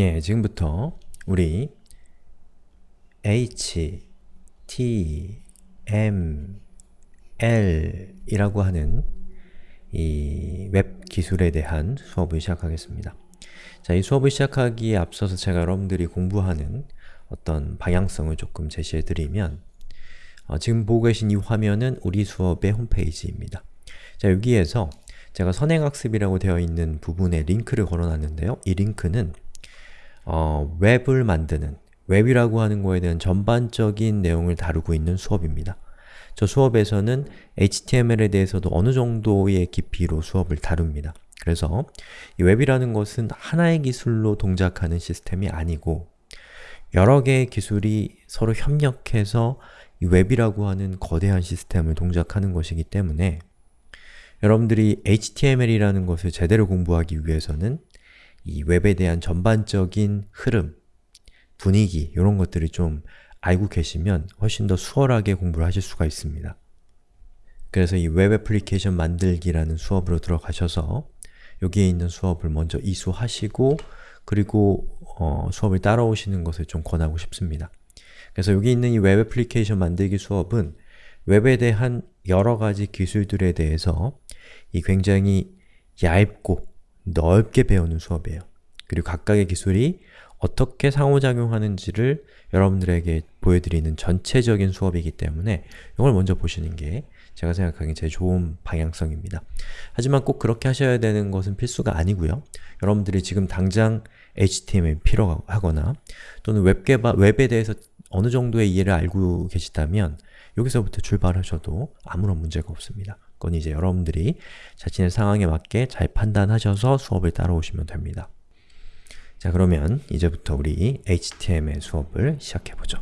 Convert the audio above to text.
예, 지금부터 우리 h, t, m, l 이라고 하는 이 웹 기술에 대한 수업을 시작하겠습니다. 자, 이 수업을 시작하기에 앞서서 제가 여러분들이 공부하는 어떤 방향성을 조금 제시해드리면 어, 지금 보고 계신 이 화면은 우리 수업의 홈페이지입니다. 자, 여기에서 제가 선행학습이라고 되어 있는 부분에 링크를 걸어놨는데요. 이 링크는 어, 웹을 만드는, 웹이라고 하는 거에 대한 전반적인 내용을 다루고 있는 수업입니다. 저 수업에서는 HTML에 대해서도 어느 정도의 깊이로 수업을 다룹니다. 그래서 이 웹이라는 것은 하나의 기술로 동작하는 시스템이 아니고 여러 개의 기술이 서로 협력해서 이 웹이라고 하는 거대한 시스템을 동작하는 것이기 때문에 여러분들이 HTML이라는 것을 제대로 공부하기 위해서는 이 웹에 대한 전반적인 흐름, 분위기 이런 것들을 좀 알고 계시면 훨씬 더 수월하게 공부를 하실 수가 있습니다. 그래서 이 웹 애플리케이션 만들기라는 수업으로 들어가셔서 여기에 있는 수업을 먼저 이수하시고 그리고 어, 수업을 따라오시는 것을 좀 권하고 싶습니다. 그래서 여기 있는 이 웹 애플리케이션 만들기 수업은 웹에 대한 여러 가지 기술들에 대해서 이 굉장히 얇고 넓게 배우는 수업이에요. 그리고 각각의 기술이 어떻게 상호작용하는지를 여러분들에게 보여드리는 전체적인 수업이기 때문에 이걸 먼저 보시는 게 제가 생각하기엔 제일 좋은 방향성입니다. 하지만 꼭 그렇게 하셔야 되는 것은 필수가 아니고요. 여러분들이 지금 당장 HTML 필요하거나 또는 웹 개발, 웹에 대해서 어느 정도의 이해를 알고 계시다면 여기서부터 출발하셔도 아무런 문제가 없습니다. 그건 이제 여러분들이 자신의 상황에 맞게 잘 판단하셔서 수업을 따라오시면 됩니다. 자 그러면 이제부터 우리 HTML 수업을 시작해보죠.